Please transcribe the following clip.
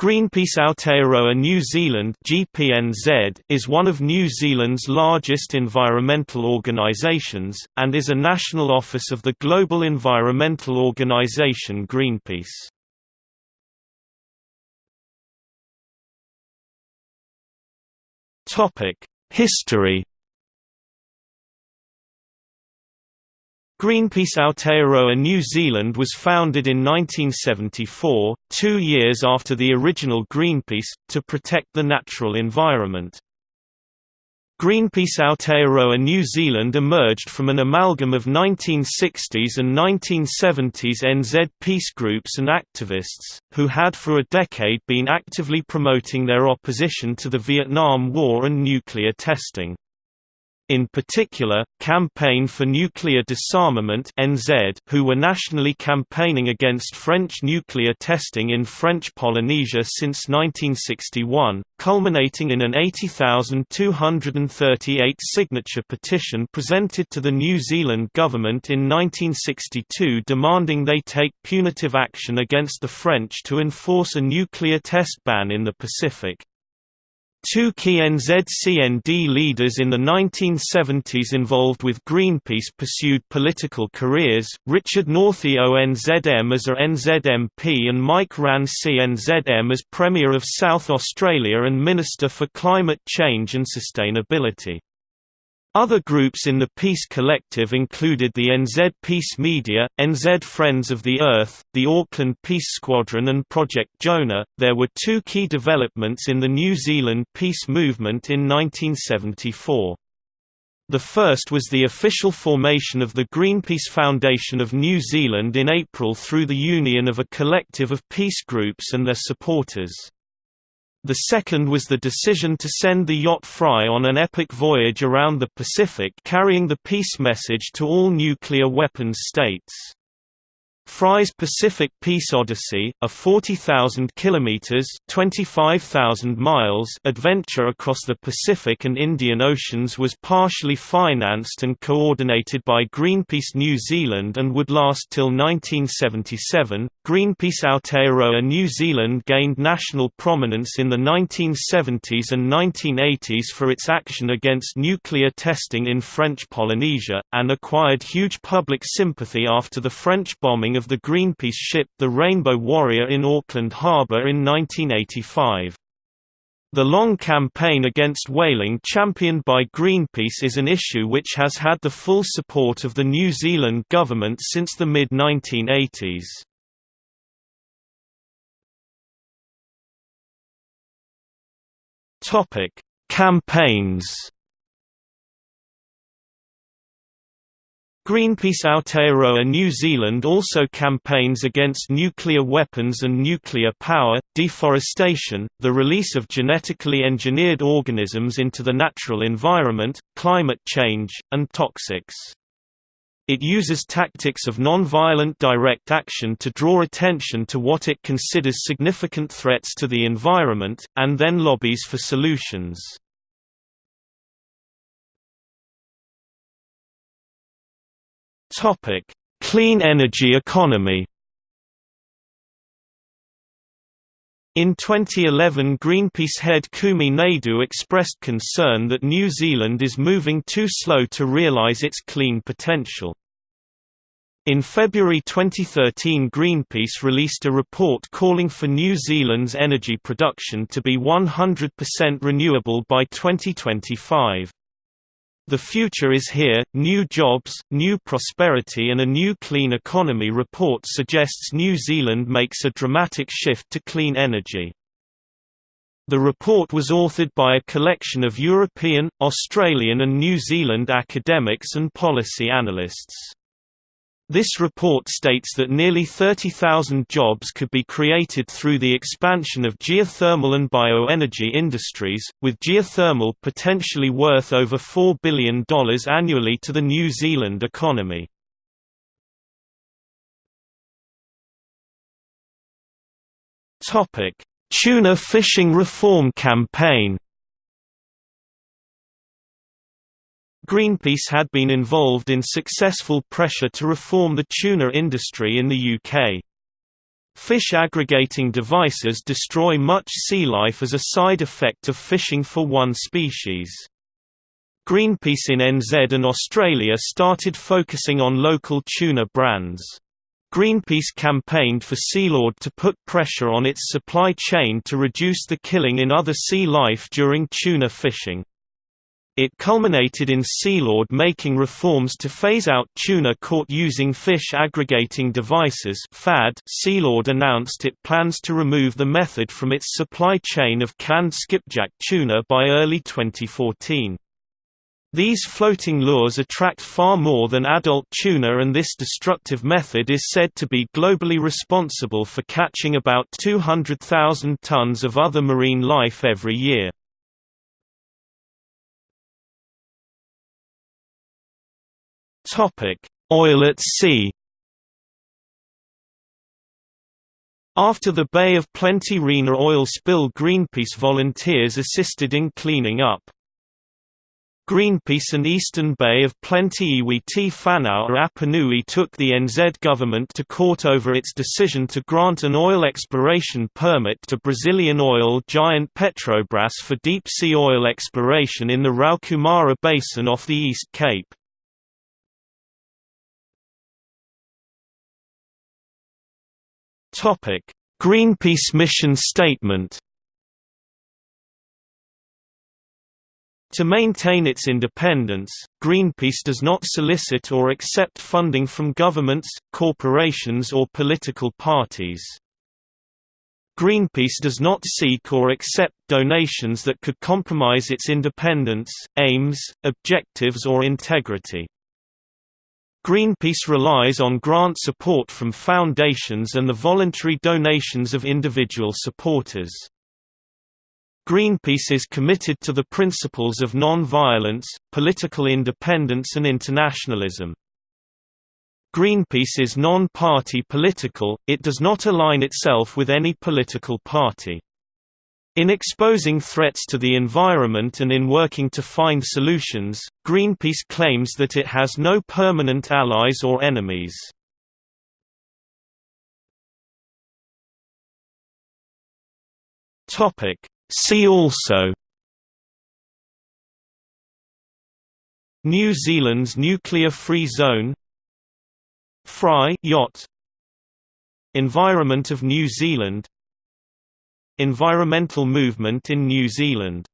Greenpeace Aotearoa New Zealand (GPNZ) is one of New Zealand's largest environmental organisations, and is a national office of the global environmental organisation Greenpeace. History Greenpeace Aotearoa New Zealand was founded in 1974, two years after the original Greenpeace, to protect the natural environment. Greenpeace Aotearoa New Zealand emerged from an amalgam of 1960s and 1970s NZ peace groups and activists, who had for a decade been actively promoting their opposition to the Vietnam War and nuclear testing. In particular, Campaign for Nuclear Disarmament (NZ), who were nationally campaigning against French nuclear testing in French Polynesia since 1961, culminating in an 80,238 signature petition presented to the New Zealand government in 1962 demanding they take punitive action against the French to enforce a nuclear test ban in the Pacific. Two key NZCND leaders in the 1970s involved with Greenpeace pursued political careers, Richard Northey ONZM as a NZMP and Mike Rann CNZM as Premier of South Australia and Minister for Climate Change and Sustainability. Other groups in the Peace Collective included the NZ Peace Media, NZ Friends of the Earth, the Auckland Peace Squadron, and Project Jonah. There were two key developments in the New Zealand peace movement in 1974. The first was the official formation of the Greenpeace Foundation of New Zealand in April through the union of a collective of peace groups and their supporters. The second was the decision to send the yacht Fri on an epic voyage around the Pacific carrying the peace message to all nuclear weapons states. Fri's Pacific Peace Odyssey, a 40,000 kilometers (25,000 miles) adventure across the Pacific and Indian Oceans was partially financed and coordinated by Greenpeace New Zealand and would last till 1977. Greenpeace Aotearoa New Zealand gained national prominence in the 1970s and 1980s for its action against nuclear testing in French Polynesia, and acquired huge public sympathy after the French bombing of the Greenpeace ship the Rainbow Warrior in Auckland Harbour in 1985. The long campaign against whaling championed by Greenpeace is an issue which has had the full support of the New Zealand government since the mid-1980s. Campaigns Greenpeace Aotearoa New Zealand also campaigns against nuclear weapons and nuclear power, deforestation, the release of genetically engineered organisms into the natural environment, climate change, and toxics. It uses tactics of non-violent direct action to draw attention to what it considers significant threats to the environment, and then lobbies for solutions. Topic: Clean energy economy. In 2011 Greenpeace head Kumi Naidoo expressed concern that New Zealand is moving too slow to realise its clean potential. In February 2013 Greenpeace released a report calling for New Zealand's energy production to be 100% renewable by 2025. The future is here, new jobs, new prosperity and a new clean economy report suggests New Zealand makes a dramatic shift to clean energy. The report was authored by a collection of European, Australian and New Zealand academics and policy analysts. This report states that nearly 30,000 jobs could be created through the expansion of geothermal and bioenergy industries, with geothermal potentially worth over $4 billion annually to the New Zealand economy. Tuna fishing reform campaign Greenpeace had been involved in successful pressure to reform the tuna industry in the UK. Fish aggregating devices destroy much sea life as a side effect of fishing for one species. Greenpeace in NZ and Australia started focusing on local tuna brands. Greenpeace campaigned for Sealord to put pressure on its supply chain to reduce the killing in other sea life during tuna fishing. It culminated in Sealord making reforms to phase out tuna caught using fish aggregating devices FAD. Sealord announced it plans to remove the method from its supply chain of canned skipjack tuna by early 2014. These floating lures attract far more than adult tuna and this destructive method is said to be globally responsible for catching about 200,000 tons of other marine life every year. Oil at sea. After the Bay of Plenty Rena oil spill Greenpeace volunteers assisted in cleaning up. Greenpeace and Eastern Bay of Plenty Iwi Te Whanau Apanui took the NZ government to court over its decision to grant an oil exploration permit to Brazilian oil giant Petrobras for deep-sea oil exploration in the Raukumara Basin off the East Cape. Topic: Greenpeace mission statement. To maintain its independence, Greenpeace does not solicit or accept funding from governments, corporations or political parties. Greenpeace does not seek or accept donations that could compromise its independence, aims, objectives or integrity. Greenpeace relies on grant support from foundations and the voluntary donations of individual supporters. Greenpeace is committed to the principles of non-violence, political independence and internationalism. Greenpeace is non-party political, it does not align itself with any political party. In exposing threats to the environment and in working to find solutions, Greenpeace claims that it has no permanent allies or enemies. See also New Zealand's nuclear-free zone Fri yacht Environment of New Zealand Environmental movement in New Zealand